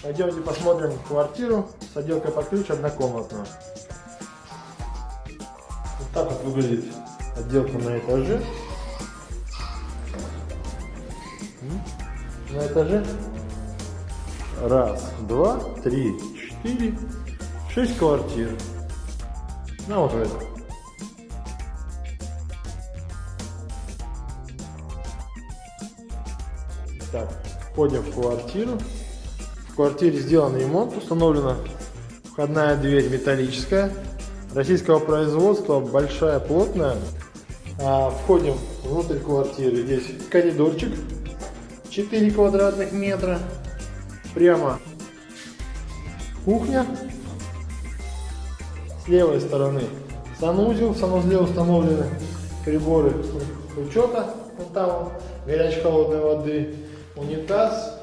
Пойдемте посмотрим квартиру с отделкой под ключ однокомнатную. Вот так вот выглядит отделка на этаже. На этаже раз, два, три, четыре, шесть квартир. Ну вот в этом. Так, входим в квартиру. Квартире сделан ремонт, установлена входная дверь металлическая, российского производства, большая, плотная. А, входим внутрь квартиры, здесь коридорчик 4 квадратных метра, прямо кухня, с левой стороны санузел, в санузле установлены приборы учета, вот там горячей холодной воды, унитаз,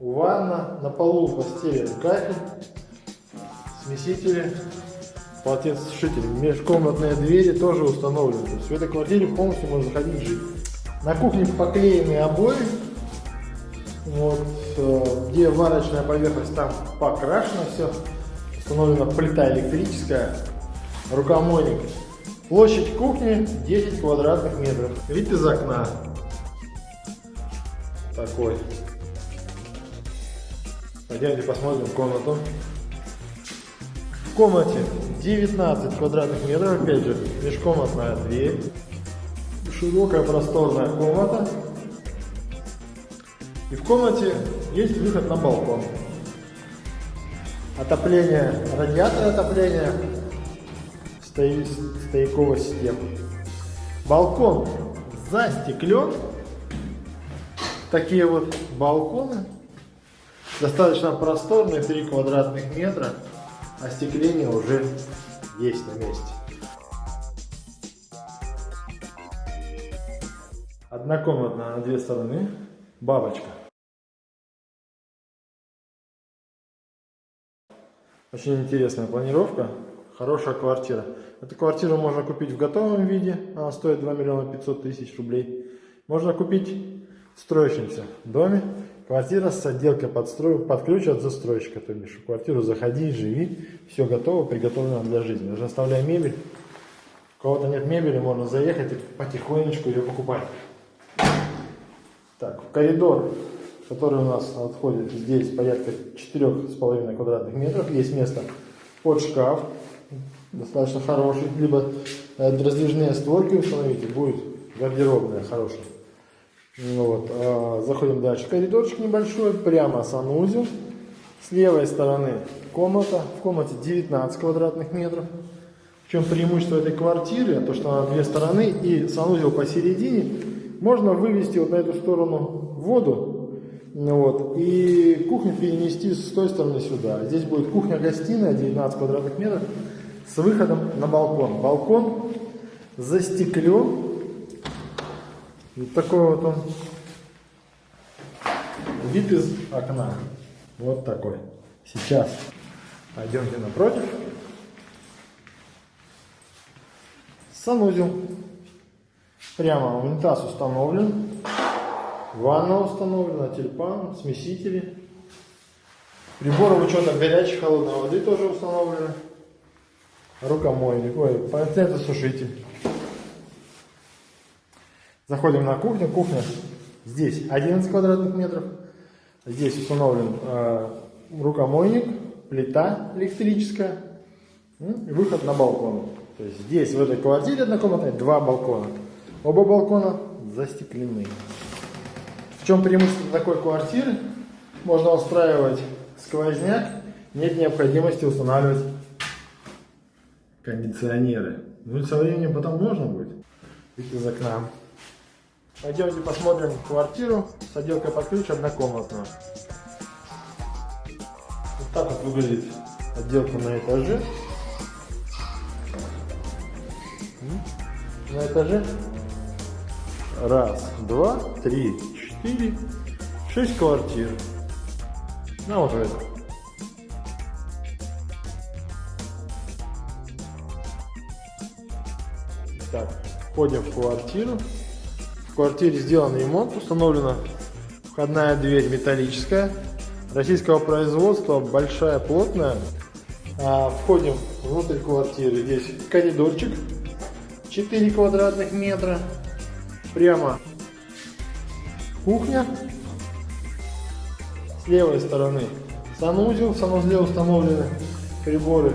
ванна, на полу постелен кафель, смесители, полотенцесушители. Межкомнатные двери тоже установлены. То есть в этой квартире полностью можно заходить жить. На кухне поклеены обои. Вот, э, где варочная поверхность, там покрашено все. Установлена плита электрическая, рукомойник. Площадь кухни 10 квадратных метров. Вид из окна такой. Пойдемте посмотрим комнату. В комнате 19 квадратных метров, опять же, межкомнатная дверь. Широкая просторная комната. И в комнате есть выход на балкон. Отопление, радиатор отопления, стояковая система. Балкон застеклен такие вот балконы. Достаточно просторные, 3 квадратных метра. Остекление уже есть на месте. Однокомнатная на две стороны. Бабочка. Очень интересная планировка. Хорошая квартира. Эту квартиру можно купить в готовом виде. Она стоит 2 миллиона 500 тысяч рублей. Можно купить в строящемся доме. Квартира с отделкой под, строй, под ключ от застройщика. То бишь в квартиру заходи, живи. Все готово, приготовлено для жизни. Даже оставляя мебель. У кого-то нет мебели, можно заехать и потихонечку ее покупать. Так, коридор, который у нас отходит здесь порядка 4,5 квадратных метров. Есть место под шкаф. Достаточно хороший. Либо э, раздвижные створки установите. Будет гардеробная хорошая. Ну вот. А, заходим дальше. Коридорчик небольшой, прямо санузел. С левой стороны комната. В комнате 19 квадратных метров. В чем преимущество этой квартиры? То, что она две стороны и санузел посередине. Можно вывести вот на эту сторону воду. Ну вот, и кухню перенести с той стороны сюда. Здесь будет кухня-гостиная, 19 квадратных метров, с выходом на балкон. Балкон застеклен вот такой вот он вид из окна. Вот такой. Сейчас пойдемте напротив. Санузел. Прямо унитаз установлен. Ванна установлена, тюльпан, смесители. Приборы учета горячей холодной воды тоже установлены. Рукомойник, ой, полотенцесушитель. Заходим на кухню. Кухня здесь 11 квадратных метров. Здесь установлен э, рукомойник, плита электрическая и выход на балкон. То есть здесь, в этой квартире однокомнатной, два балкона. Оба балкона застеклены. В чем преимущество такой квартиры? Можно устраивать сквозняк, нет необходимости устанавливать кондиционеры. Ну и со временем потом можно будет. Вид из окна. Пойдемте посмотрим квартиру с отделкой под ключ однокомнатную. Вот так вот выглядит отделка на этаже. На этаже раз, два, три, четыре, шесть квартир. Ну вот это. Так, входим в квартиру квартире сделан ремонт, установлена входная дверь металлическая, российского производства, большая, плотная. А, входим внутрь квартиры. Здесь коридорчик 4 квадратных метра. Прямо кухня. С левой стороны санузел. В санузле установлены приборы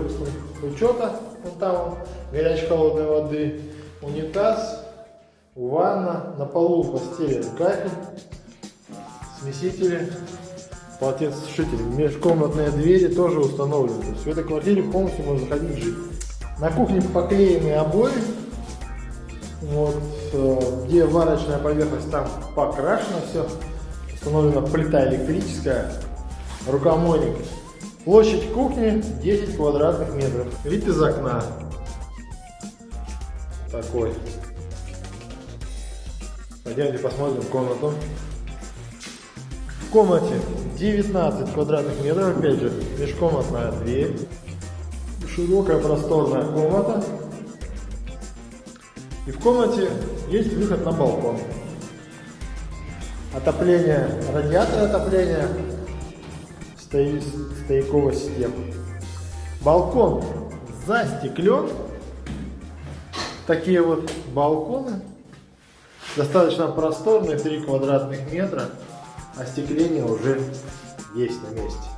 учета. Вот там горячей холодной воды. Унитаз, ванна. На полу постелен кафель, смесители, полотенцесушители. Межкомнатные двери тоже установлены. То есть в этой квартире полностью можно заходить жить. На кухне поклеены обои. Вот, э, где варочная поверхность, там покрашено все. Установлена плита электрическая, рукомойник. Площадь кухни 10 квадратных метров. Вид из окна. Такой. Пойдемте посмотрим комнату. В комнате 19 квадратных метров, опять же, межкомнатная дверь. Широкая просторная комната. И в комнате есть выход на балкон. Отопление, радиатор отопления, стояковая система. Балкон застеклен. Такие вот балконы. Достаточно просторные, 3 квадратных метра. Остекление уже есть на месте.